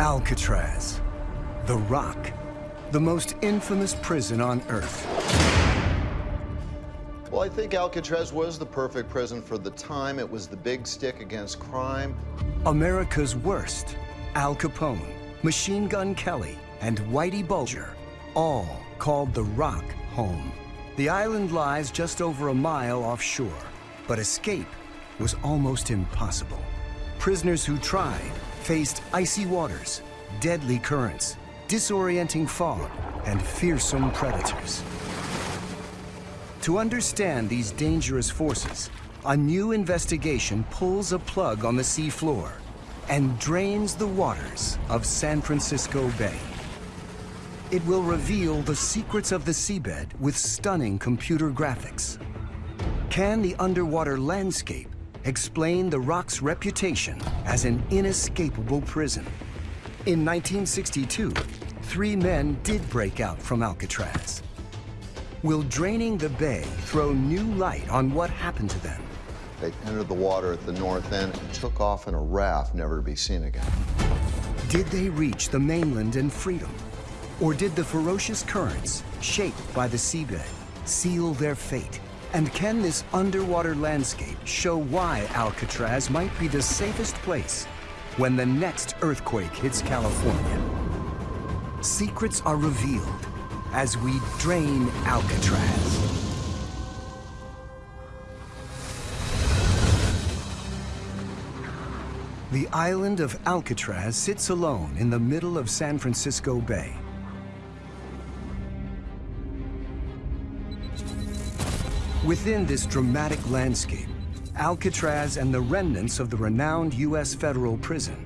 Alcatraz, the Rock, the most infamous prison on Earth. Well, I think Alcatraz was the perfect prison for the time. It was the big stick against crime. America's worst, Al Capone, Machine Gun Kelly, and Whitey Bulger, all called the Rock home. The island lies just over a mile offshore, but escape was almost impossible. Prisoners who tried faced icy waters, deadly currents, disorienting fog, and fearsome predators. To understand these dangerous forces, a new investigation pulls a plug on the seafloor and drains the waters of San Francisco Bay. It will reveal the secrets of the seabed with stunning computer graphics. Can the underwater landscape explain the rock's reputation as an inescapable prison? In 1962, three men did break out from Alcatraz. Will draining the bay throw new light on what happened to them? They entered the water at the north end and took off in a raft, never to be seen again. Did they reach the mainland in freedom? Or did the ferocious currents, shaped by the seabed, seal their fate? And can this underwater landscape show why Alcatraz might be the safest place when the next earthquake hits California? Secrets are revealed as we drain Alcatraz. The island of Alcatraz sits alone in the middle of San Francisco Bay. Within this dramatic landscape, Alcatraz and the remnants of the renowned U.S. federal prison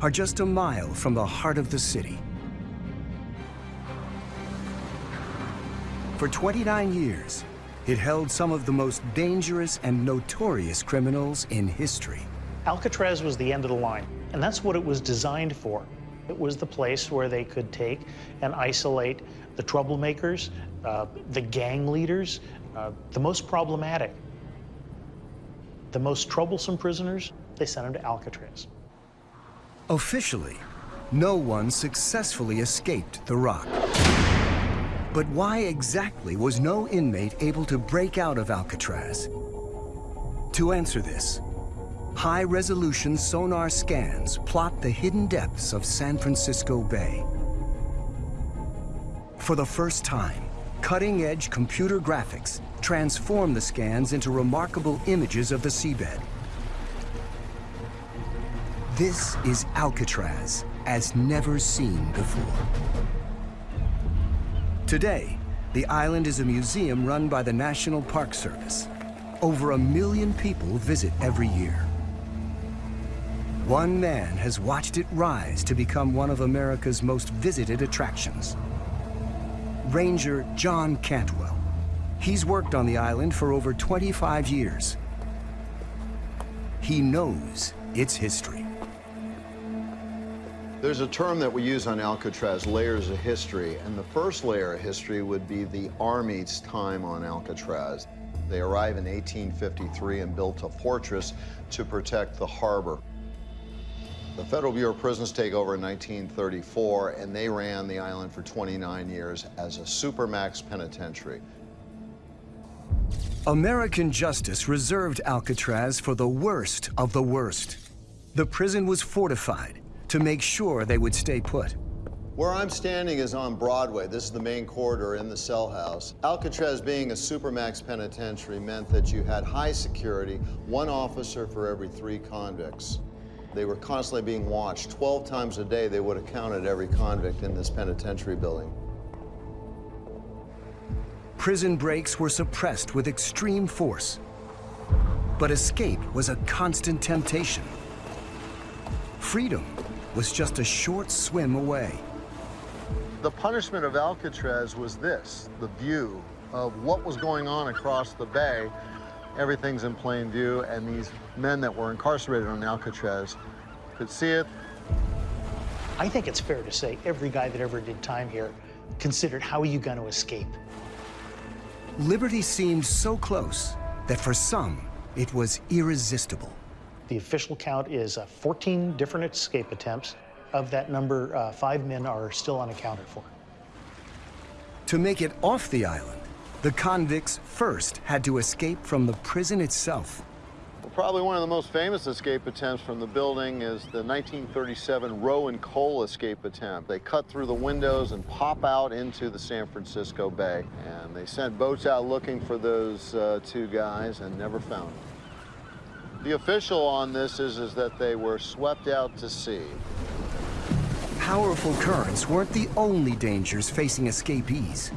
are just a mile from the heart of the city. For 29 years, it held some of the most dangerous and notorious criminals in history. Alcatraz was the end of the line, and that's what it was designed for. It was the place where they could take and isolate the troublemakers, uh, the gang leaders, the most problematic, the most troublesome prisoners, they sent them to Alcatraz. Officially, no one successfully escaped the rock. But why exactly was no inmate able to break out of Alcatraz? To answer this, high-resolution sonar scans plot the hidden depths of San Francisco Bay. For the first time, cutting-edge computer graphics transform the scans into remarkable images of the seabed. This is Alcatraz, as never seen before. Today, the island is a museum run by the National Park Service. Over a million people visit every year. One man has watched it rise to become one of America's most visited attractions. Ranger John Cantwell. He's worked on the island for over 25 years. He knows its history. There's a term that we use on Alcatraz, layers of history, and the first layer of history would be the Army's time on Alcatraz. They arrived in 1853 and built a fortress to protect the harbor. The Federal Bureau of Prisons take over in 1934, and they ran the island for 29 years as a supermax penitentiary. American justice reserved Alcatraz for the worst of the worst. The prison was fortified to make sure they would stay put. Where I'm standing is on Broadway. This is the main corridor in the cell house. Alcatraz being a supermax penitentiary meant that you had high security, one officer for every three convicts. They were constantly being watched. 12 times a day, they would have counted every convict in this penitentiary building. Prison breaks were suppressed with extreme force. But escape was a constant temptation. Freedom was just a short swim away. The punishment of Alcatraz was this, the view of what was going on across the bay. Everything's in plain view, and these men that were incarcerated on Alcatraz could see it. I think it's fair to say every guy that ever did time here considered how are you going to escape? Liberty seemed so close that for some, it was irresistible. The official count is uh, 14 different escape attempts. of that number, uh, five men are still unaccounted for. To make it off the island, the convicts first had to escape from the prison itself. Well, probably one of the most famous escape attempts from the building is the 1937 Roe and Cole escape attempt. They cut through the windows and pop out into the San Francisco Bay. And they sent boats out looking for those uh, two guys and never found them. The official on this is, is that they were swept out to sea. Powerful currents weren't the only dangers facing escapees.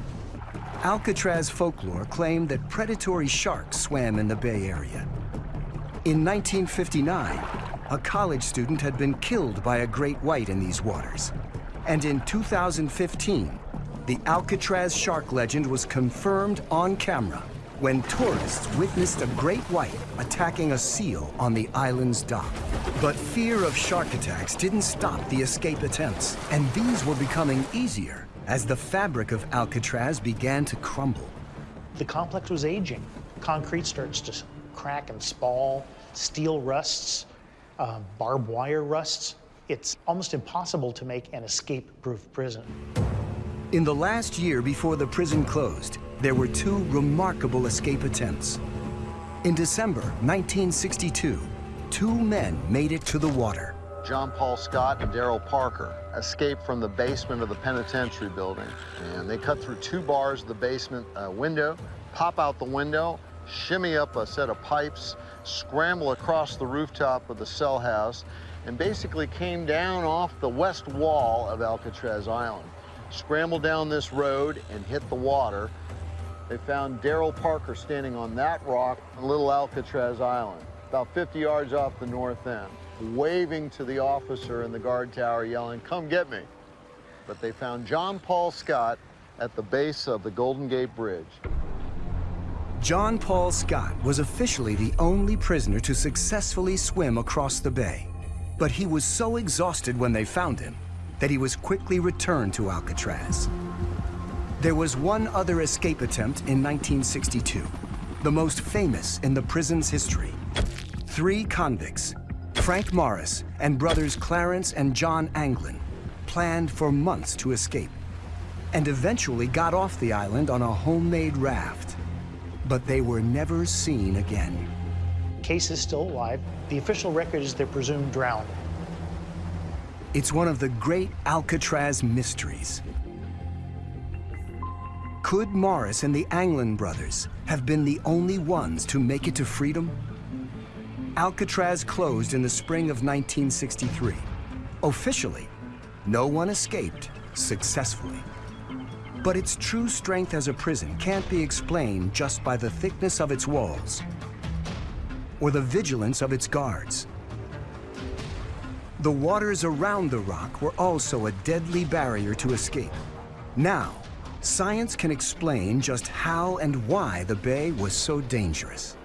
Alcatraz folklore claimed that predatory sharks swam in the Bay Area. In 1959, a college student had been killed by a great white in these waters. And in 2015, the Alcatraz shark legend was confirmed on camera when tourists witnessed a great white attacking a seal on the island's dock. But fear of shark attacks didn't stop the escape attempts, and these were becoming easier as the fabric of Alcatraz began to crumble. The complex was aging. Concrete starts to crack and spall, steel rusts, uh, barbed wire rusts. It's almost impossible to make an escape-proof prison. In the last year before the prison closed, there were two remarkable escape attempts. In December 1962, two men made it to the water. John Paul Scott and Darl Parker escaped from the basement of the penitentiary building. And they cut through two bars of the basement uh, window, pop out the window, shimmy up a set of pipes, scramble across the rooftop of the cell house, and basically came down off the west wall of Alcatraz Island. Scrambled down this road and hit the water, they found Darl Parker standing on that rock on Little Alcatraz Island, about 50 yards off the north end, waving to the officer in the guard tower, yelling, come get me. But they found John Paul Scott at the base of the Golden Gate Bridge. John Paul Scott was officially the only prisoner to successfully swim across the bay. But he was so exhausted when they found him that he was quickly returned to Alcatraz. There was one other escape attempt in 1962, the most famous in the prison's history. Three convicts, Frank Morris and brothers Clarence and John Anglin, planned for months to escape and eventually got off the island on a homemade raft. But they were never seen again. Case is still alive. The official record is they're presumed drowned. It's one of the great Alcatraz mysteries. Could Morris and the Anglin brothers have been the only ones to make it to freedom? Alcatraz closed in the spring of 1963. Officially, no one escaped successfully. But its true strength as a prison can't be explained just by the thickness of its walls or the vigilance of its guards. The waters around the rock were also a deadly barrier to escape. Now, science can explain just how and why the bay was so dangerous.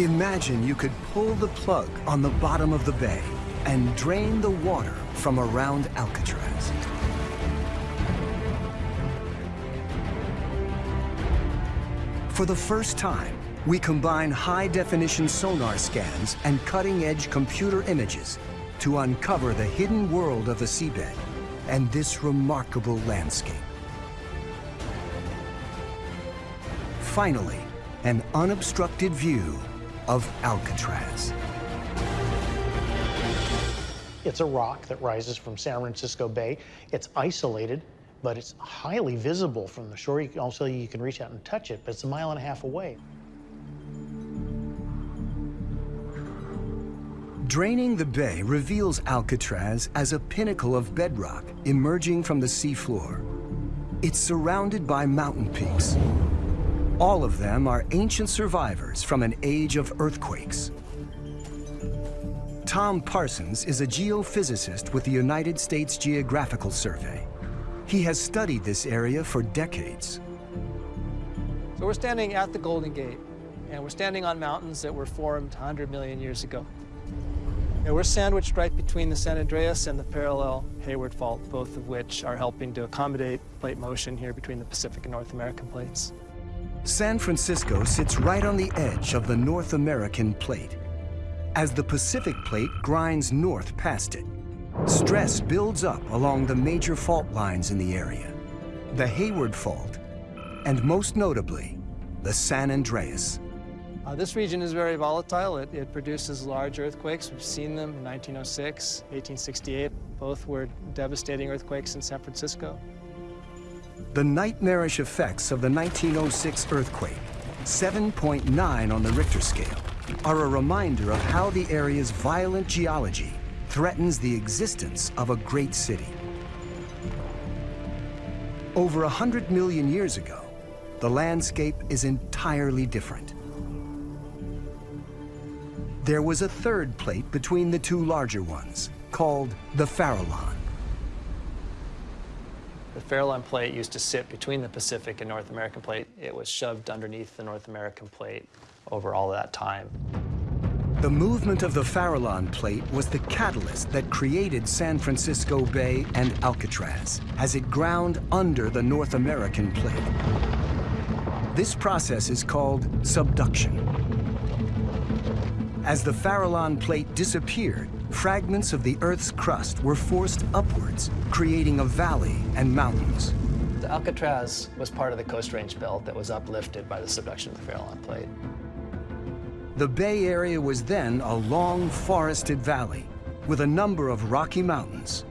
Imagine you could pull the plug on the bottom of the bay and drain the water from around Alcatraz. For the first time, we combine high-definition sonar scans and cutting-edge computer images to uncover the hidden world of the seabed and this remarkable landscape. Finally, an unobstructed view of Alcatraz. It's a rock that rises from San Francisco Bay. It's isolated, but it's highly visible from the shore. You can also you can reach out and touch it, but it's a mile and a half away. Draining the bay reveals Alcatraz as a pinnacle of bedrock emerging from the seafloor. It's surrounded by mountain peaks. All of them are ancient survivors from an age of earthquakes. Tom Parsons is a geophysicist with the United States Geological Survey. He has studied this area for decades. So we're standing at the Golden Gate, and we're standing on mountains that were formed 100 million years ago. And we're sandwiched right between the San Andreas and the parallel Hayward Fault, both of which are helping to accommodate plate motion here between the Pacific and North American plates. San Francisco sits right on the edge of the North American plate. as the Pacific Plate grinds north past it. Stress builds up along the major fault lines in the area. The Hayward Fault, and most notably, the San Andreas. Uh, this region is very volatile. It, it, produces large earthquakes. We've seen them in 1906, 1868. Both were devastating earthquakes in San Francisco. The nightmarish effects of the 1906 earthquake, 7.9 on the Richter scale, are a reminder of how the area's violent geology threatens the existence of a great city. Over 100 million years ago, the landscape is entirely different. There was a third plate between the two larger ones, called the Farallon. Farallon plate used to sit between the Pacific and North American plate. It was shoved underneath the North American plate over all that time. The movement of the Farallon plate was the catalyst that created San Francisco Bay and Alcatraz as it ground under the North American plate. This process is called subduction. As the Farallon plate disappeared, fragments of the Earth's crust were forced upwards, creating a valley and mountains. The Alcatraz was part of the Coast Range Belt that was uplifted by the subduction of the Farallon plate. The Bay Area was then a long forested valley with a number of rocky mountains.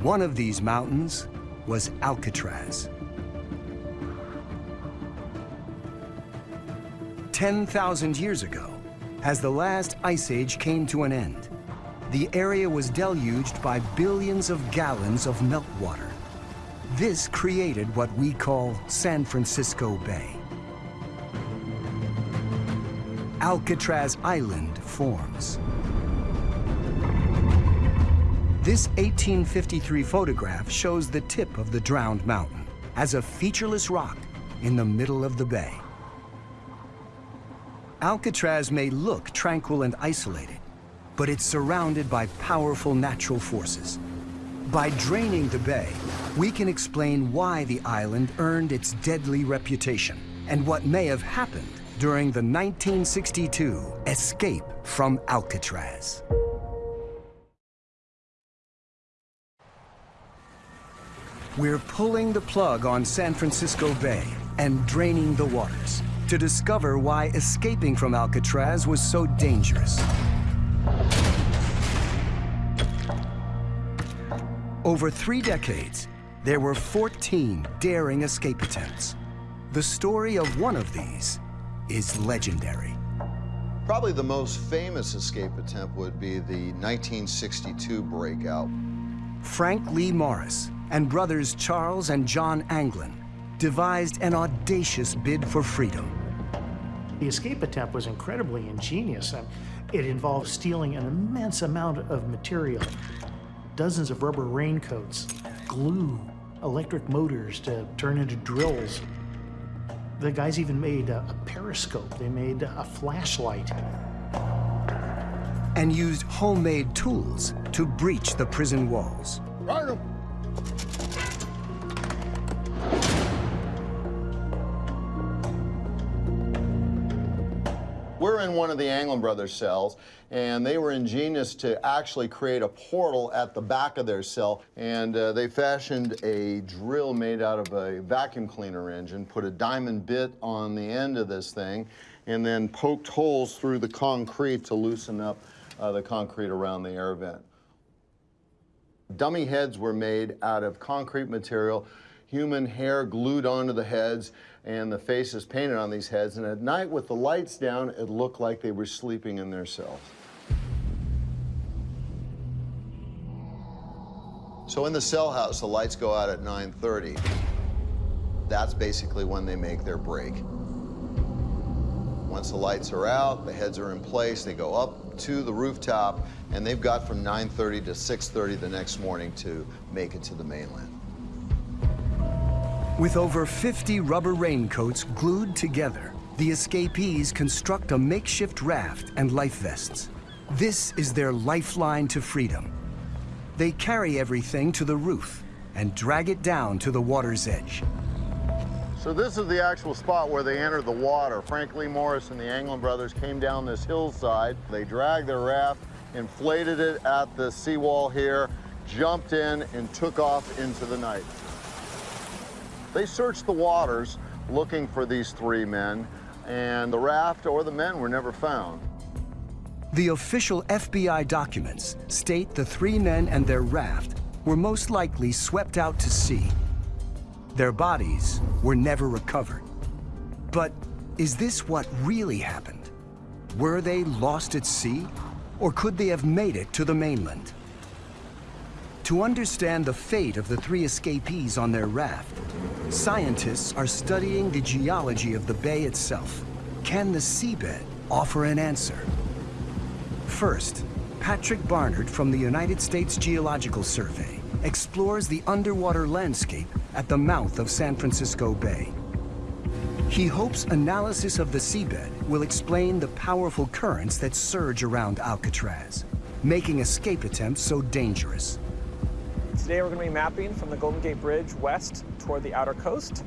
One of these mountains was Alcatraz. 10,000 years ago, as the last ice age came to an end, the area was deluged by billions of gallons of meltwater. This created what we call San Francisco Bay. Alcatraz Island forms. This 1853 photograph shows the tip of the drowned mountain as a featureless rock in the middle of the bay. Alcatraz may look tranquil and isolated, but it's surrounded by powerful natural forces. By draining the bay, we can explain why the island earned its deadly reputation and what may have happened during the 1962 escape from Alcatraz. We're pulling the plug on San Francisco Bay and draining the waters to discover why escaping from Alcatraz was so dangerous. Over three decades, there were 14 daring escape attempts. The story of one of these is legendary. Probably the most famous escape attempt would be the 1962 breakout. Frank Lee Morris and brothers Charles and John Anglin devised an audacious bid for freedom. The escape attempt was incredibly ingenious. It involves stealing an immense amount of material, dozens of rubber raincoats, glue, electric motors to turn into drills, the guys even made a, a periscope. They made a flashlight. And used homemade tools to breach the prison walls. Right one of the Anglin brothers' cells, and they were ingenious to actually create a portal at the back of their cell, and uh, they fashioned a drill made out of a vacuum cleaner engine, put a diamond bit on the end of this thing, and then poked holes through the concrete to loosen up uh, the concrete around the air vent. Dummy heads were made out of concrete material, human hair glued onto the heads, and the faces painted on these heads. And at night, with the lights down, it looked like they were sleeping in their cells. So in the cell house, the lights go out at 9.30. That's basically when they make their break. Once the lights are out, the heads are in place, they go up to the rooftop, and they've got from 9.30 to 6.30 the next morning to make it to the mainland. With over 50 rubber raincoats glued together, the escapees construct a makeshift raft and life vests. This is their lifeline to freedom. They carry everything to the roof and drag it down to the water's edge. So this is the actual spot where they entered the water. Frank Lee Morris and the Anglin brothers came down this hillside. They dragged their raft, inflated it at the seawall here, jumped in, and took off into the night. They searched the waters looking for these three men, and the raft or the men were never found. The official FBI documents state the three men and their raft were most likely swept out to sea their bodies were never recovered. But is this what really happened? Were they lost at sea? Or could they have made it to the mainland? To understand the fate of the three escapees on their raft, scientists are studying the geology of the bay itself. Can the seabed offer an answer? First, Patrick Barnard from the United States Geological Survey explores the underwater landscape at the mouth of San Francisco Bay. He hopes analysis of the seabed will explain the powerful currents that surge around Alcatraz, making escape attempts so dangerous. Today we're going to be mapping from the Golden Gate Bridge west toward the outer coast.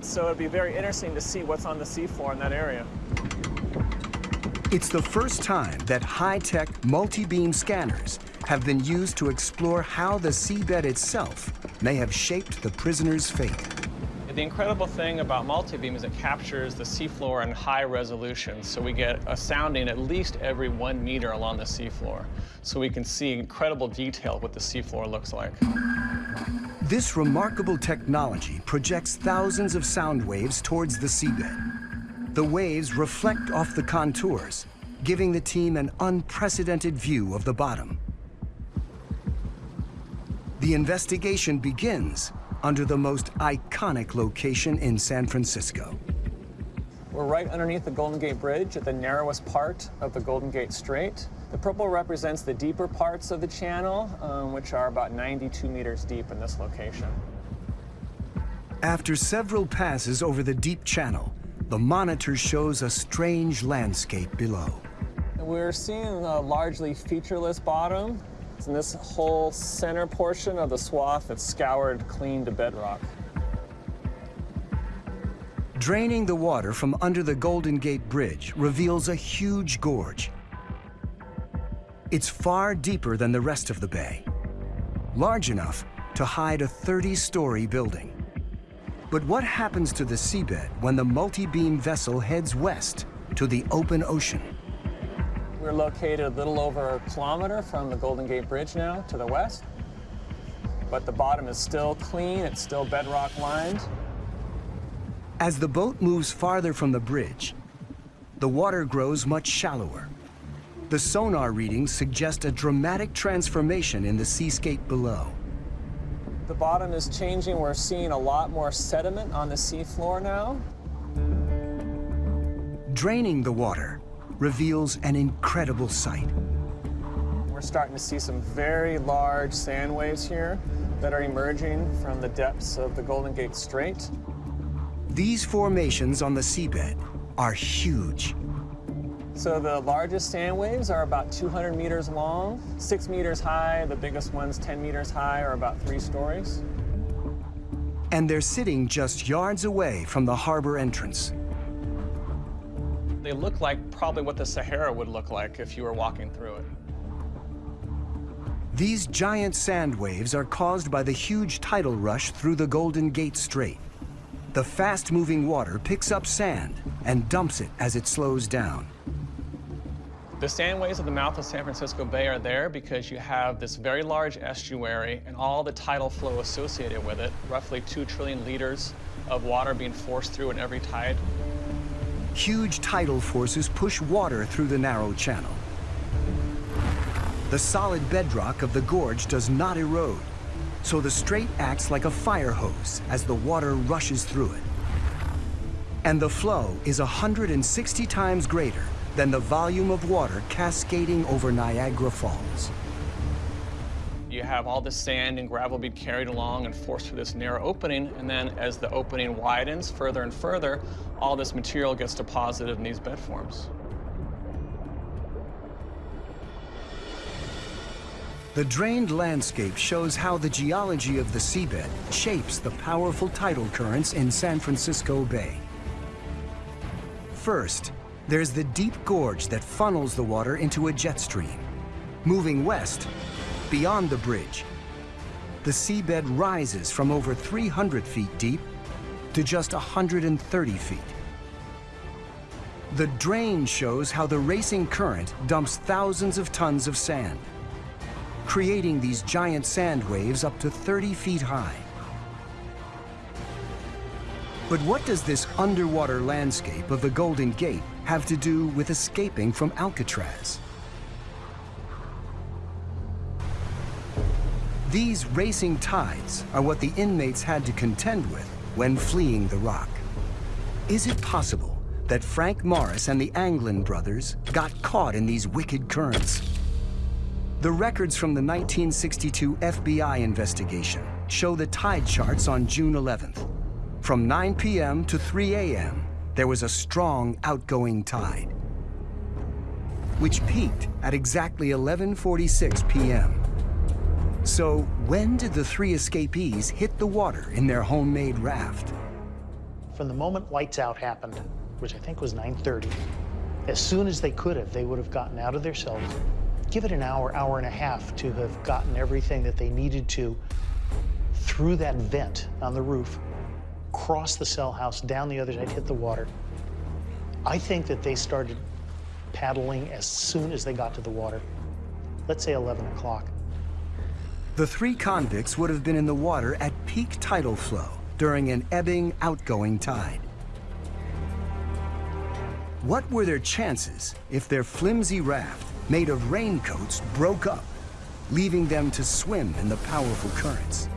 So it'd be very interesting to see what's on the seafloor in that area. It's the first time that high-tech multi-beam scanners have been used to explore how the seabed itself may have shaped the prisoner's fate. The incredible thing about multibeam is it captures the seafloor in high resolution, so we get a sounding at least every one meter along the seafloor, so we can see incredible detail what the seafloor looks like. This remarkable technology projects thousands of sound waves towards the seabed. The waves reflect off the contours, giving the team an unprecedented view of the bottom. The investigation begins under the most iconic location in San Francisco. We're right underneath the Golden Gate Bridge at the narrowest part of the Golden Gate Strait. The purple represents the deeper parts of the channel, um, which are about 92 meters deep in this location. After several passes over the deep channel, the monitor shows a strange landscape below. We're seeing a largely featureless bottom. In this whole center portion of the swath that's scoured clean to bedrock. Draining the water from under the Golden Gate Bridge reveals a huge gorge. It's far deeper than the rest of the bay, large enough to hide a 30-story building. But what happens to the seabed when the multi-beam vessel heads west to the open ocean? We're located a little over a kilometer from the Golden Gate Bridge now to the west. But the bottom is still clean, it's still bedrock lined. As the boat moves farther from the bridge, the water grows much shallower. The sonar readings suggest a dramatic transformation in the seascape below. The bottom is changing. We're seeing a lot more sediment on the seafloor now. Draining the water reveals an incredible sight. We're starting to see some very large sand waves here that are emerging from the depths of the Golden Gate Strait. These formations on the seabed are huge. So the largest sand waves are about 200 meters long, six meters high. The biggest ones, 10 meters high, are about three stories. And they're sitting just yards away from the harbor entrance. They look like probably what the Sahara would look like if you were walking through it. These giant sand waves are caused by the huge tidal rush through the Golden Gate Strait. The fast-moving water picks up sand and dumps it as it slows down. The sand waves of the mouth of San Francisco Bay are there because you have this very large estuary and all the tidal flow associated with it, roughly 2 trillion liters of water being forced through in every tide. Huge tidal forces push water through the narrow channel. The solid bedrock of the gorge does not erode, so the strait acts like a fire hose as the water rushes through it. And the flow is 160 times greater than the volume of water cascading over Niagara Falls. Have all the sand and gravel be carried along and forced through this narrow opening, and then as the opening widens further and further, all this material gets deposited in these bed forms. The drained landscape shows how the geology of the seabed shapes the powerful tidal currents in San Francisco Bay. First, there's the deep gorge that funnels the water into a jet stream. Moving west, beyond the bridge, the seabed rises from over 300 feet deep to just 130 feet. The drain shows how the racing current dumps thousands of tons of sand, creating these giant sand waves up to 30 feet high. But what does this underwater landscape of the Golden Gate have to do with escaping from Alcatraz? These racing tides are what the inmates had to contend with when fleeing the rock. Is it possible that Frank Morris and the Anglin brothers got caught in these wicked currents? The records from the 1962 FBI investigation show the tide charts on June 11th. From 9 p.m. to 3 a.m., there was a strong outgoing tide, which peaked at exactly 11.46 p.m. So when did the three escapees hit the water in their homemade raft? From the moment lights out happened, which I think was 9.30, as soon as they could have, they would have gotten out of their cells. Give it an hour, hour and a half to have gotten everything that they needed to through that vent on the roof, cross the cell house, down the other side, hit the water. I think that they started paddling as soon as they got to the water. Let's say 11 o'clock. The three convicts would have been in the water at peak tidal flow during an ebbing outgoing tide. What were their chances if their flimsy raft, made of raincoats, broke up, leaving them to swim in the powerful currents?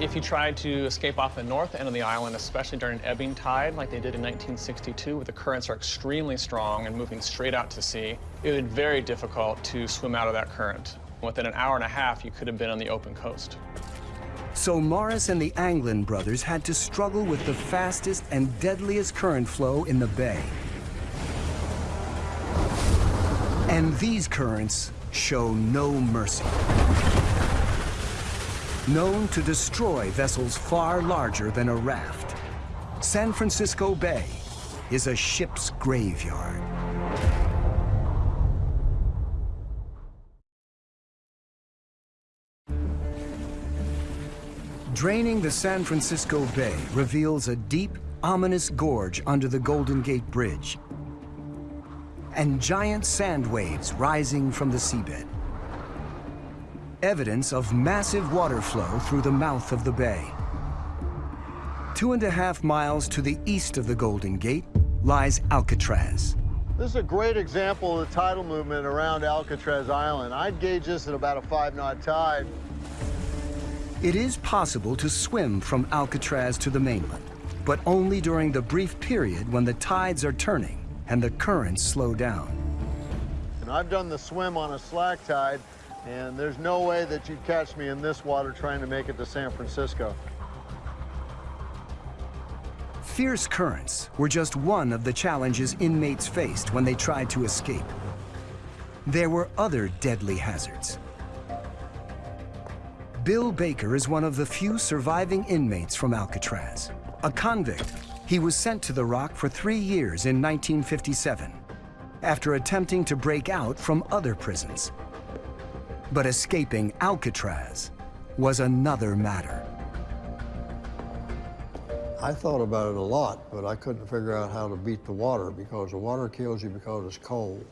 If you tried to escape off the north end of the island, especially during an ebbing tide, like they did in 1962, where the currents are extremely strong and moving straight out to sea, it would be very difficult to swim out of that current. Within an hour and a half, you could have been on the open coast. So Morris and the Anglin brothers had to struggle with the fastest and deadliest current flow in the bay. And these currents show no mercy. Known to destroy vessels far larger than a raft, San Francisco Bay is a ship's graveyard. Draining the San Francisco Bay reveals a deep, ominous gorge under the Golden Gate Bridge and giant sand waves rising from the seabed. Evidence of massive water flow through the mouth of the bay. Two and a half miles to the east of the Golden Gate lies Alcatraz. This is a great example of the tidal movement around Alcatraz Island. I'd gauge this at about a five knot tide. It is possible to swim from Alcatraz to the mainland, but only during the brief period when the tides are turning and the currents slow down. And I've done the swim on a slack tide, and there's no way that you'd catch me in this water trying to make it to San Francisco. Fierce currents were just one of the challenges inmates faced when they tried to escape. There were other deadly hazards. Bill Baker is one of the few surviving inmates from Alcatraz. A convict, he was sent to the Rock for three years in 1957 after attempting to break out from other prisons. But escaping Alcatraz was another matter. I thought about it a lot, but I couldn't figure out how to beat the water because the water kills you because it's cold.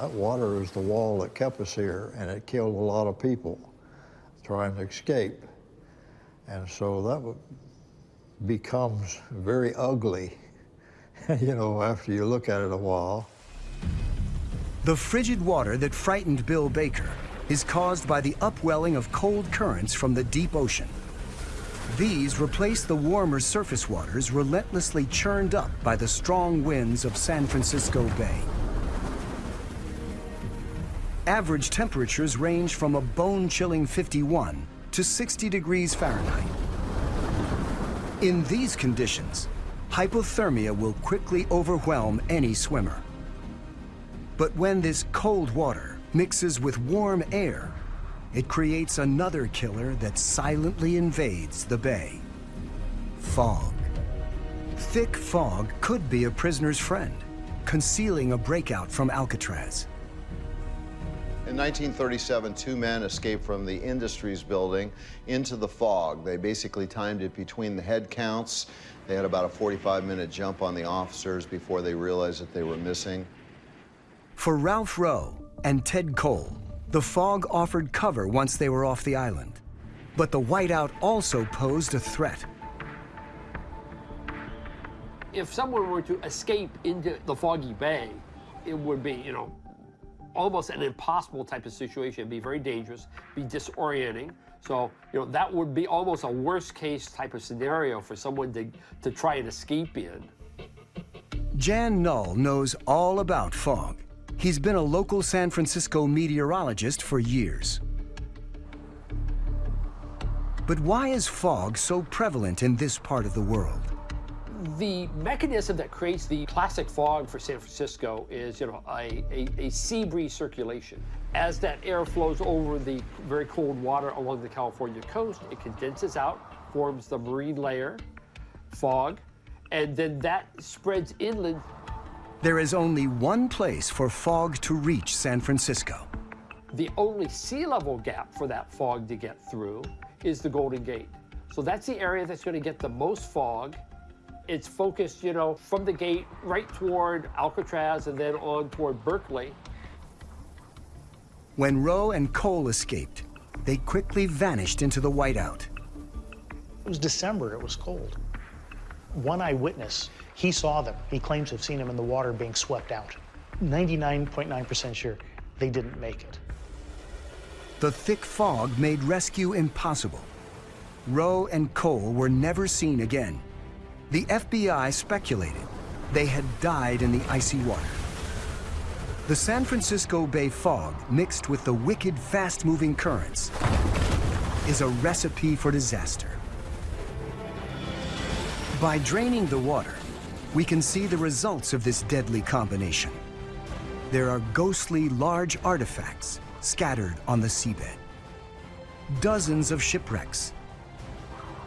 That water is the wall that kept us here, and it killed a lot of people trying to escape. And so that becomes very ugly, you know, after you look at it a while. The frigid water that frightened Bill Baker is caused by the upwelling of cold currents from the deep ocean. These replace the warmer surface waters relentlessly churned up by the strong winds of San Francisco Bay average temperatures range from a bone-chilling 51 to 60 degrees Fahrenheit. In these conditions, hypothermia will quickly overwhelm any swimmer. But when this cold water mixes with warm air, it creates another killer that silently invades the bay. Fog. Thick fog could be a prisoner's friend, concealing a breakout from Alcatraz. In 1937, two men escaped from the Industries building into the fog. They basically timed it between the head counts. They had about a 45-minute jump on the officers before they realized that they were missing. For Ralph Roe and Ted Cole, the fog offered cover once they were off the island. But the whiteout also posed a threat. If someone were to escape into the foggy bay, it would be, you know, almost an impossible type of situation. It'd be very dangerous, be disorienting. So, you know, that would be almost a worst case type of scenario for someone to, to try and escape in. Jan Null knows all about fog. He's been a local San Francisco meteorologist for years. But why is fog so prevalent in this part of the world? The mechanism that creates the classic fog for San Francisco is, you know, a, a, a, sea breeze circulation. As that air flows over the very cold water along the California coast, it condenses out, forms the marine layer, fog, and then that spreads inland. There is only one place for fog to reach San Francisco. The only sea level gap for that fog to get through is the Golden Gate. So that's the area that's going to get the most fog it's focused, you know, from the gate right toward Alcatraz and then on toward Berkeley. When Rowe and Cole escaped, they quickly vanished into the whiteout. It was December, it was cold. One eyewitness, he saw them. He claims to have seen them in the water being swept out. 99.9% sure they didn't make it. The thick fog made rescue impossible. Rowe and Cole were never seen again. The FBI speculated they had died in the icy water. The San Francisco Bay fog, mixed with the wicked, fast-moving currents, is a recipe for disaster. By draining the water, we can see the results of this deadly combination. There are ghostly large artifacts scattered on the seabed. Dozens of shipwrecks.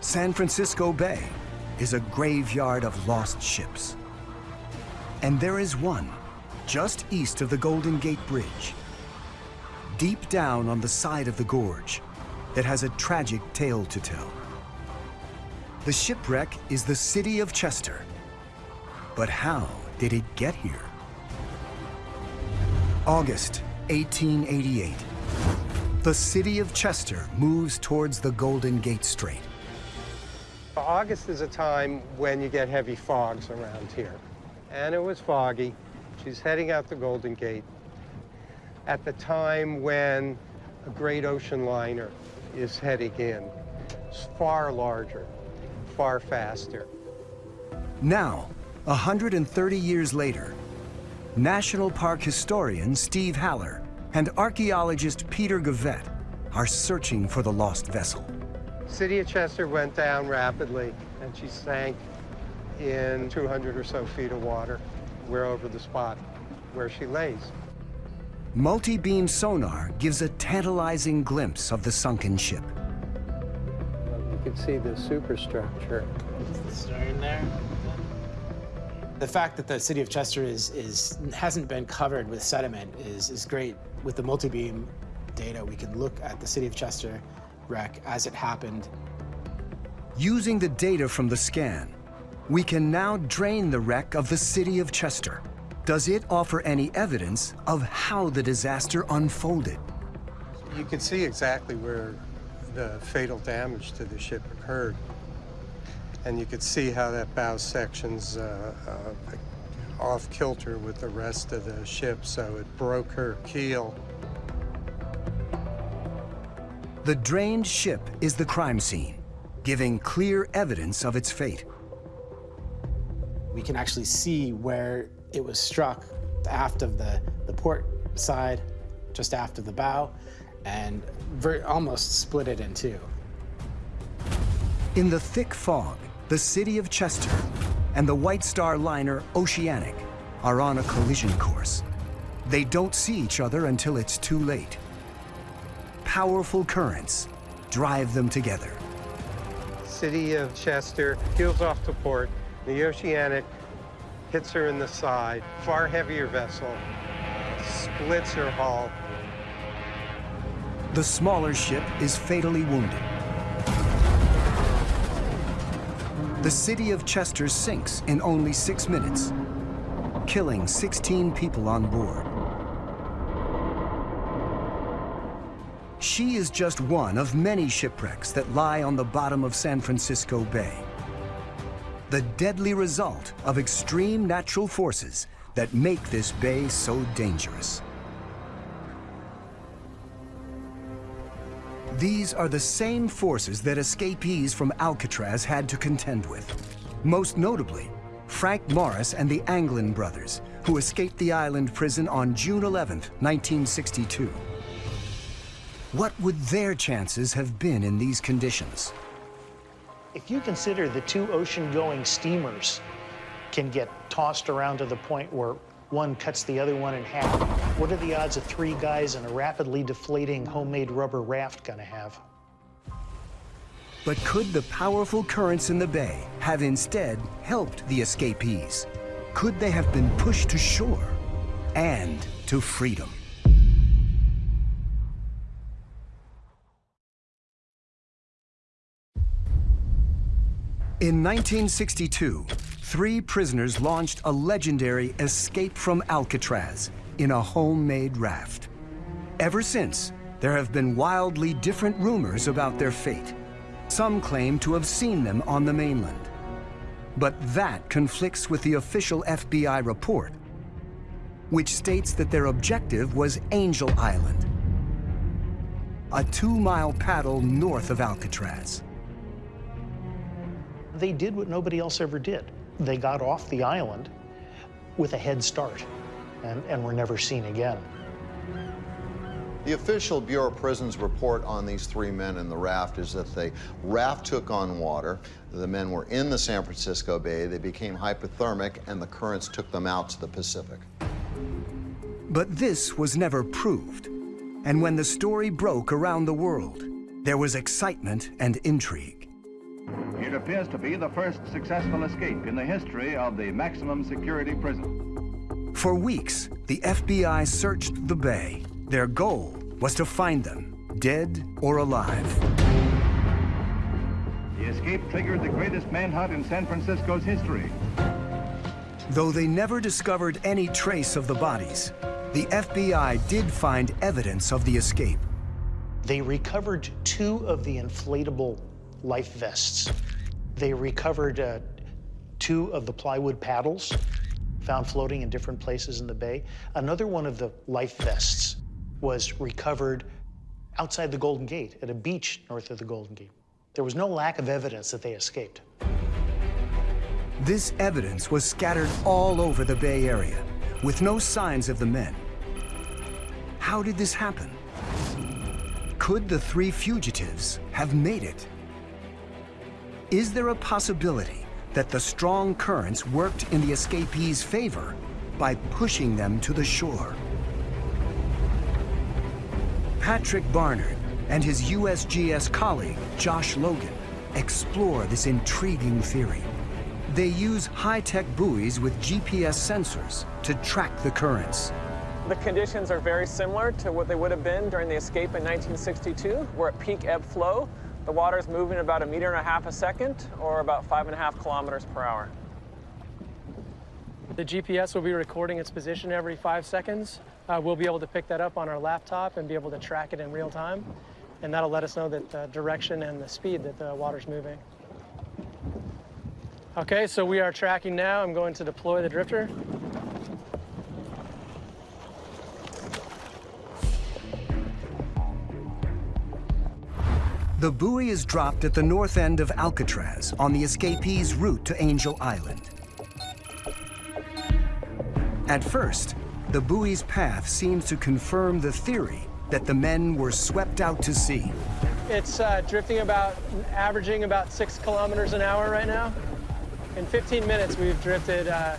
San Francisco Bay is a graveyard of lost ships. And there is one just east of the Golden Gate Bridge, deep down on the side of the gorge, that has a tragic tale to tell. The shipwreck is the city of Chester. But how did it get here? August 1888. The city of Chester moves towards the Golden Gate Strait. August is a time when you get heavy fogs around here. And it was foggy. She's heading out the Golden Gate at the time when a great ocean liner is heading in. It's far larger, far faster. Now, 130 years later, National Park historian Steve Haller and archaeologist Peter Gavette are searching for the lost vessel. City of Chester went down rapidly, and she sank in 200 or so feet of water. We're over the spot where she lays. Multi-beam sonar gives a tantalizing glimpse of the sunken ship. You can see the superstructure. Is the stern there? The fact that the city of Chester is, is hasn't been covered with sediment is, is great. With the multi-beam data, we can look at the city of Chester wreck as it happened. Using the data from the scan, we can now drain the wreck of the city of Chester. Does it offer any evidence of how the disaster unfolded? You can see exactly where the fatal damage to the ship occurred. And you could see how that bow section's uh, uh, off kilter with the rest of the ship, so it broke her keel. The drained ship is the crime scene, giving clear evidence of its fate. We can actually see where it was struck, aft of the, the port side, just aft of the bow, and almost split it in two. In the thick fog, the city of Chester and the White Star liner Oceanic are on a collision course. They don't see each other until it's too late. Powerful currents drive them together. City of Chester peels off to port. The Oceanic hits her in the side. Far heavier vessel splits her hull. The smaller ship is fatally wounded. The city of Chester sinks in only six minutes, killing 16 people on board. She is just one of many shipwrecks that lie on the bottom of San Francisco Bay. The deadly result of extreme natural forces that make this bay so dangerous. These are the same forces that escapees from Alcatraz had to contend with. Most notably, Frank Morris and the Anglin brothers, who escaped the island prison on June 11, 1962. What would their chances have been in these conditions? If you consider the two ocean-going steamers can get tossed around to the point where one cuts the other one in half, what are the odds of three guys in a rapidly deflating homemade rubber raft gonna have? But could the powerful currents in the bay have instead helped the escapees? Could they have been pushed to shore and to freedom? In 1962, three prisoners launched a legendary escape from Alcatraz in a homemade raft. Ever since, there have been wildly different rumors about their fate. Some claim to have seen them on the mainland. But that conflicts with the official FBI report, which states that their objective was Angel Island, a two-mile paddle north of Alcatraz. They did what nobody else ever did. They got off the island with a head start and, and were never seen again. The official Bureau of Prisons report on these three men in the raft is that the raft took on water. The men were in the San Francisco Bay. They became hypothermic, and the currents took them out to the Pacific. But this was never proved. And when the story broke around the world, there was excitement and intrigue. It appears to be the first successful escape in the history of the maximum security prison. For weeks, the FBI searched the bay. Their goal was to find them, dead or alive. The escape triggered the greatest manhunt in San Francisco's history. Though they never discovered any trace of the bodies, the FBI did find evidence of the escape. They recovered two of the inflatable life vests. They recovered uh, two of the plywood paddles found floating in different places in the bay. Another one of the life vests was recovered outside the Golden Gate at a beach north of the Golden Gate. There was no lack of evidence that they escaped. This evidence was scattered all over the Bay Area, with no signs of the men. How did this happen? Could the three fugitives have made it? Is there a possibility that the strong currents worked in the escapees' favor by pushing them to the shore? Patrick Barnard and his USGS colleague, Josh Logan, explore this intriguing theory. They use high-tech buoys with GPS sensors to track the currents. The conditions are very similar to what they would have been during the escape in 1962. We're at peak ebb flow. The water is moving about a meter and a half a second, or about five and a half kilometers per hour. The GPS will be recording its position every five seconds. Uh, we'll be able to pick that up on our laptop and be able to track it in real time. And that'll let us know that the direction and the speed that the water's moving. Okay, so we are tracking now. I'm going to deploy the drifter. The buoy is dropped at the north end of Alcatraz on the escapees' route to Angel Island. At first, the buoy's path seems to confirm the theory that the men were swept out to sea. It's uh, drifting about, averaging about six kilometers an hour right now. In 15 minutes, we've drifted uh,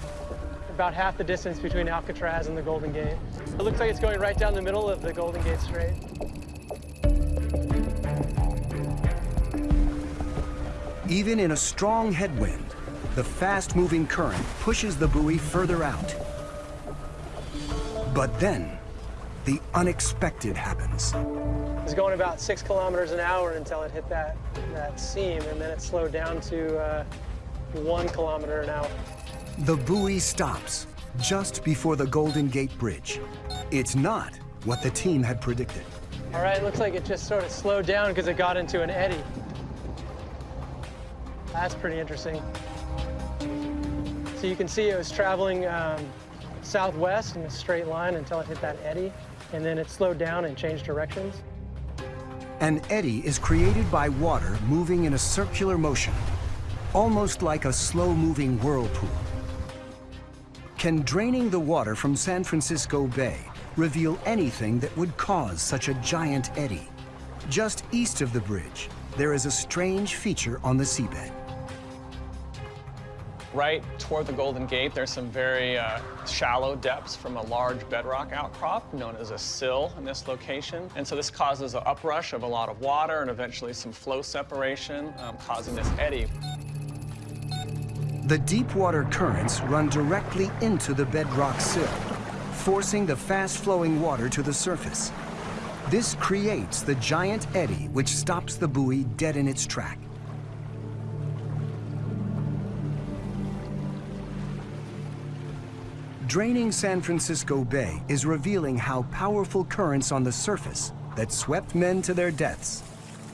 about half the distance between Alcatraz and the Golden Gate. It looks like it's going right down the middle of the Golden Gate Strait. Even in a strong headwind, the fast-moving current pushes the buoy further out. But then, the unexpected happens. It was going about six kilometers an hour until it hit that, that seam, and then it slowed down to uh, one kilometer an hour. The buoy stops just before the Golden Gate Bridge. It's not what the team had predicted. All right, looks like it just sort of slowed down because it got into an eddy. That's pretty interesting. So you can see it was traveling um, southwest in a straight line until it hit that eddy, and then it slowed down and changed directions. An eddy is created by water moving in a circular motion, almost like a slow-moving whirlpool. Can draining the water from San Francisco Bay reveal anything that would cause such a giant eddy? Just east of the bridge, there is a strange feature on the seabed. Right toward the Golden Gate, there's some very uh, shallow depths from a large bedrock outcrop known as a sill in this location. And so this causes an uprush of a lot of water and eventually some flow separation, um, causing this eddy. The deep water currents run directly into the bedrock sill, forcing the fast-flowing water to the surface. This creates the giant eddy which stops the buoy dead in its track. Draining San Francisco Bay is revealing how powerful currents on the surface that swept men to their deaths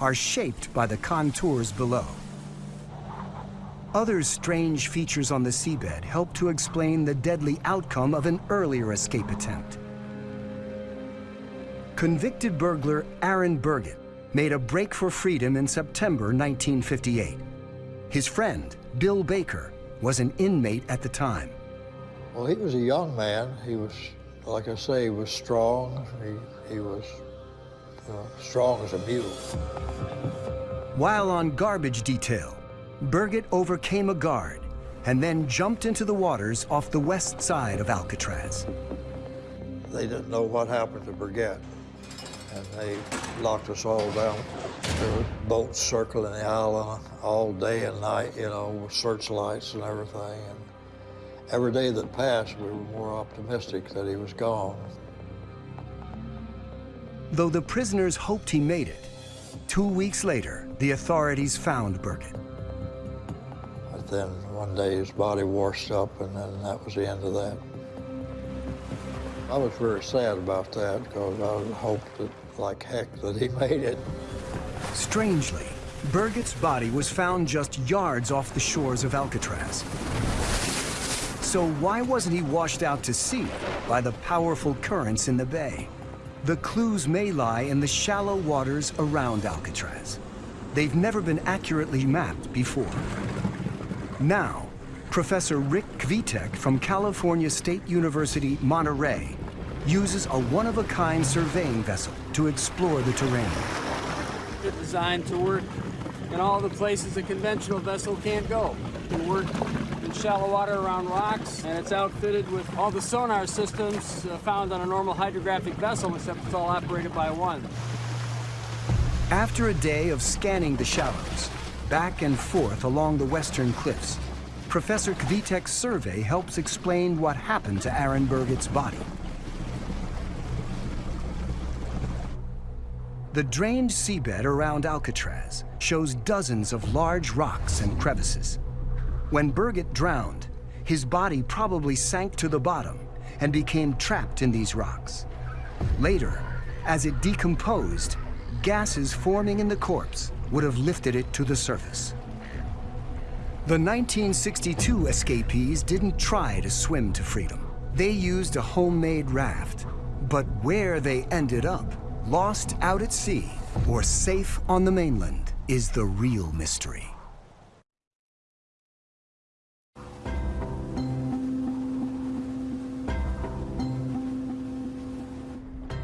are shaped by the contours below. Other strange features on the seabed help to explain the deadly outcome of an earlier escape attempt. Convicted burglar Aaron Burgett made a break for freedom in September 1958. His friend, Bill Baker, was an inmate at the time. Well, he was a young man. He was, like I say, he was strong. He, he was uh, strong as a mule. While on garbage detail, Burgett overcame a guard and then jumped into the waters off the west side of Alcatraz. They didn't know what happened to Burgett, and they locked us all down. There were boats circling the island all day and night, you know, with searchlights and everything. And every day that passed, we were more optimistic that he was gone. Though the prisoners hoped he made it, two weeks later, the authorities found Burgett. But then one day his body washed up, and then that was the end of that. I was very sad about that because I hoped that, like heck, that he made it. Strangely, Burgett's body was found just yards off the shores of Alcatraz. So why wasn't he washed out to sea by the powerful currents in the bay? The clues may lie in the shallow waters around Alcatraz. They've never been accurately mapped before. Now, Professor Rick Kvitek from California State University, Monterey, uses a one-of-a-kind surveying vessel to explore the terrain. It's designed to work in all the places a conventional vessel can't go. It can work in shallow water around rocks, and it's outfitted with all the sonar systems uh, found on a normal hydrographic vessel, except it's all operated by one. After a day of scanning the shallows, back and forth along the western cliffs, Professor Kvitek's survey helps explain what happened to Aaron Burgett's body. The drained seabed around Alcatraz shows dozens of large rocks and crevices. When Burgett drowned, his body probably sank to the bottom and became trapped in these rocks. Later, as it decomposed, gases forming in the corpse would have lifted it to the surface. The 1962 escapees didn't try to swim to freedom. They used a homemade raft. But where they ended up, lost out at sea or safe on the mainland, is the real mystery.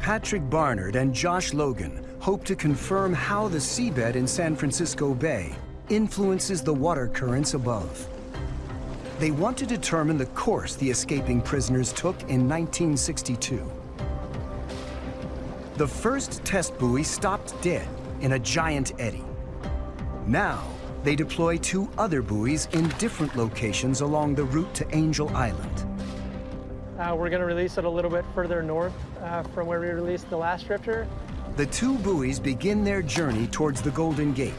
Patrick Barnard and Josh Logan hope to confirm how the seabed in San Francisco Bay influences the water currents above. They want to determine the course the escaping prisoners took in 1962. The first test buoy stopped dead in a giant eddy. Now, they deploy two other buoys in different locations along the route to Angel Island. Uh, we're going to release it a little bit further north uh, from where we released the last drifter. The two buoys begin their journey towards the Golden Gate.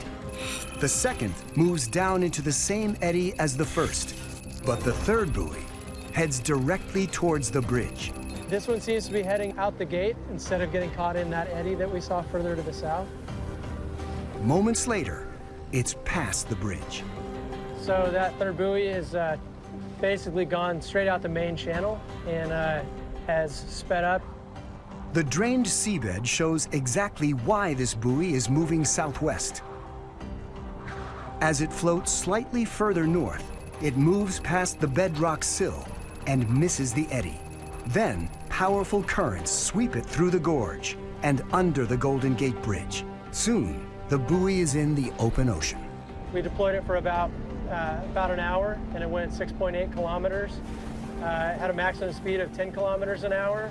The second moves down into the same eddy as the first, but the third buoy heads directly towards the bridge. This one seems to be heading out the gate instead of getting caught in that eddy that we saw further to the south. Moments later, it's past the bridge. So that third buoy is uh, basically gone straight out the main channel and uh, has sped up. The drained seabed shows exactly why this buoy is moving southwest. As it floats slightly further north, it moves past the bedrock sill and misses the eddy. Then, powerful currents sweep it through the gorge and under the Golden Gate Bridge. Soon, the buoy is in the open ocean. We deployed it for about, uh, about an hour, and it went 6.8 kilometers. Uh, it had a maximum speed of 10 kilometers an hour.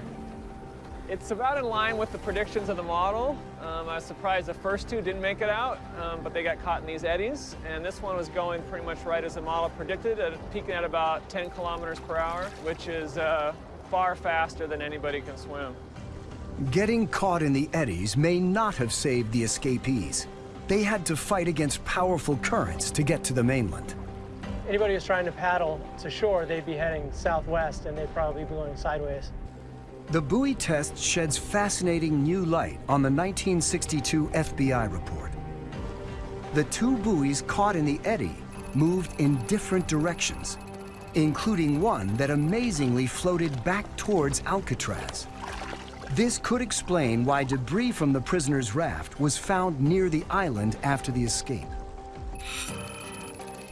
It's about in line with the predictions of the model. Um, I was surprised the first two didn't make it out, um, but they got caught in these eddies. And this one was going pretty much right as the model predicted, at, peaking at about 10 kilometers per hour, which is uh, far faster than anybody can swim. Getting caught in the eddies may not have saved the escapees. They had to fight against powerful currents to get to the mainland. Anybody who's trying to paddle to shore, they'd be heading southwest and they'd probably be going sideways. The buoy test sheds fascinating new light on the 1962 FBI report. The two buoys caught in the eddy moved in different directions, including one that amazingly floated back towards Alcatraz. This could explain why debris from the prisoner's raft was found near the island after the escape.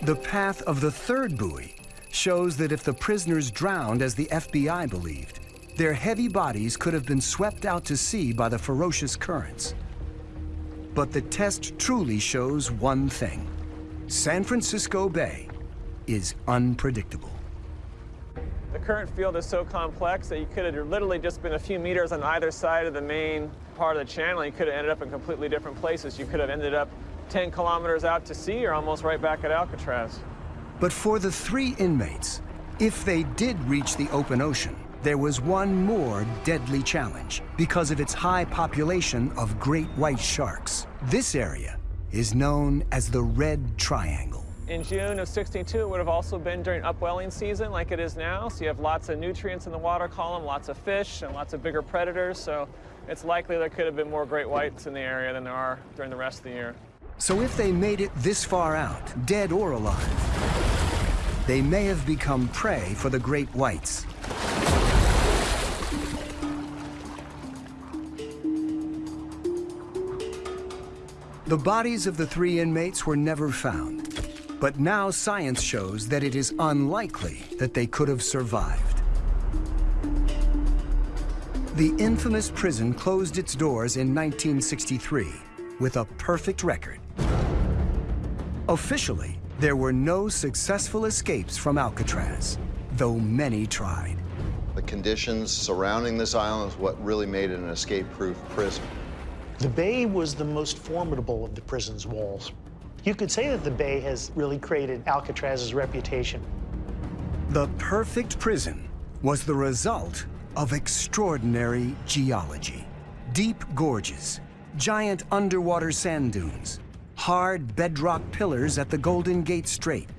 The path of the third buoy shows that if the prisoners drowned as the FBI believed, their heavy bodies could have been swept out to sea by the ferocious currents. But the test truly shows one thing. San Francisco Bay is unpredictable. The current field is so complex that you could have literally just been a few meters on either side of the main part of the channel. You could have ended up in completely different places. You could have ended up 10 kilometers out to sea or almost right back at Alcatraz. But for the three inmates, if they did reach the open ocean, there was one more deadly challenge because of its high population of great white sharks. This area is known as the Red Triangle. In June of 62, it would have also been during upwelling season like it is now. So you have lots of nutrients in the water column, lots of fish, and lots of bigger predators. So it's likely there could have been more great whites in the area than there are during the rest of the year. So if they made it this far out, dead or alive, they may have become prey for the great whites. The bodies of the three inmates were never found, but now science shows that it is unlikely that they could have survived. The infamous prison closed its doors in 1963 with a perfect record. Officially, there were no successful escapes from Alcatraz, though many tried. The conditions surrounding this island is what really made it an escape-proof prison. The bay was the most formidable of the prison's walls. You could say that the bay has really created Alcatraz's reputation. The perfect prison was the result of extraordinary geology. Deep gorges, giant underwater sand dunes, hard bedrock pillars at the Golden Gate Strait,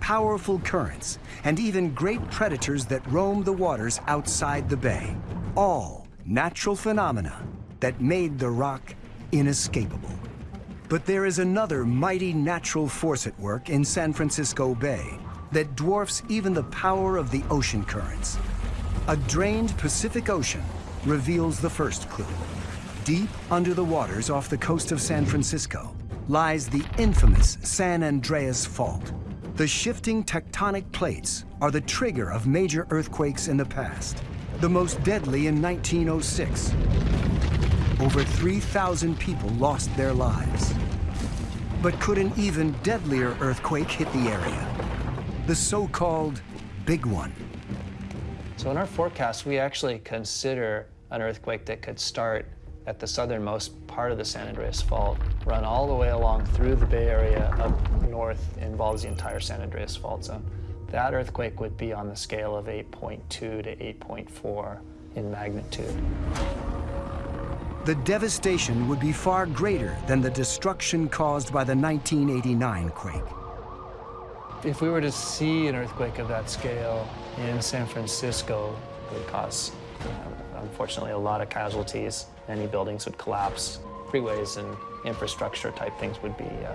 powerful currents, and even great predators that roam the waters outside the bay. All natural phenomena that made the rock inescapable. But there is another mighty natural force at work in San Francisco Bay that dwarfs even the power of the ocean currents. A drained Pacific Ocean reveals the first clue. Deep under the waters off the coast of San Francisco lies the infamous San Andreas Fault. The shifting tectonic plates are the trigger of major earthquakes in the past, the most deadly in 1906 over 3,000 people lost their lives. But could an even deadlier earthquake hit the area? The so-called Big One. So in our forecast, we actually consider an earthquake that could start at the southernmost part of the San Andreas Fault, run all the way along through the Bay Area up north, involves the entire San Andreas Fault zone. That earthquake would be on the scale of 8.2 to 8.4 in magnitude. The devastation would be far greater than the destruction caused by the 1989 quake. If we were to see an earthquake of that scale in San Francisco, it would cause, uh, unfortunately, a lot of casualties. Many buildings would collapse. Freeways and infrastructure type things would be uh,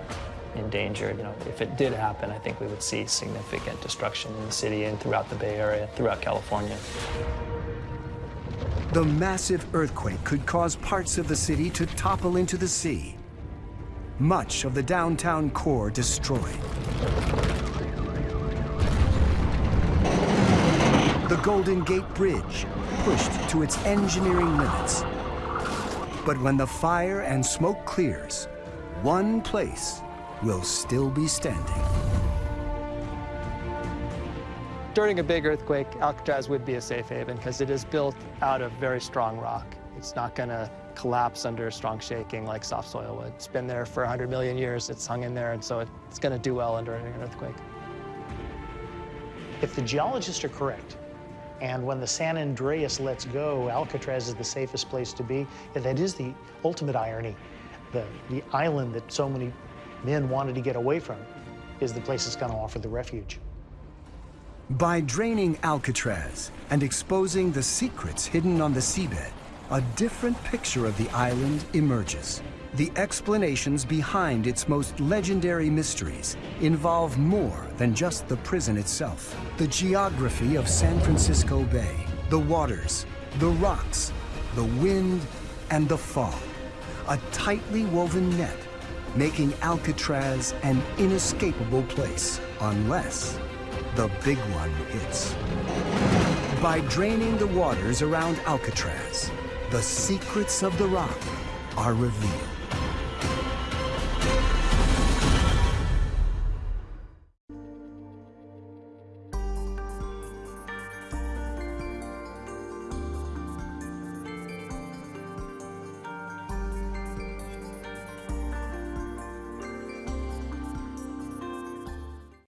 endangered. You know, if it did happen, I think we would see significant destruction in the city and throughout the Bay Area, throughout California. The massive earthquake could cause parts of the city to topple into the sea. Much of the downtown core destroyed. The Golden Gate Bridge pushed to its engineering limits. But when the fire and smoke clears, one place will still be standing. During a big earthquake, Alcatraz would be a safe haven because it is built out of very strong rock. It's not going to collapse under strong shaking like soft soil would. It's been there for 100 million years. It's hung in there, and so it's going to do well under an earthquake. If the geologists are correct, and when the San Andreas lets go, Alcatraz is the safest place to be, that is the ultimate irony. The, the island that so many men wanted to get away from is the place that's going to offer the refuge. By draining Alcatraz and exposing the secrets hidden on the seabed, a different picture of the island emerges. The explanations behind its most legendary mysteries involve more than just the prison itself. The geography of San Francisco Bay, the waters, the rocks, the wind, and the fog. A tightly woven net, making Alcatraz an inescapable place, unless the big one hits. By draining the waters around Alcatraz, the secrets of the rock are revealed.